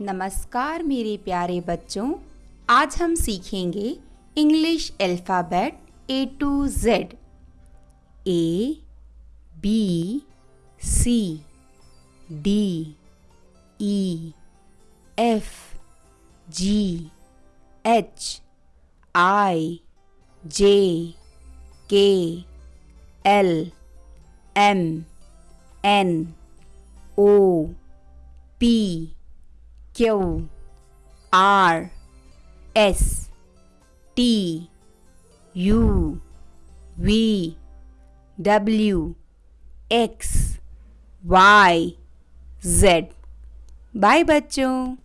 नमस्कार मेरे प्यारे बच्चों, आज हम सीखेंगे English alphabet A to Z A B C D E F G H I J K L M N O P Q R S T U V W X Y Z bye बच्चों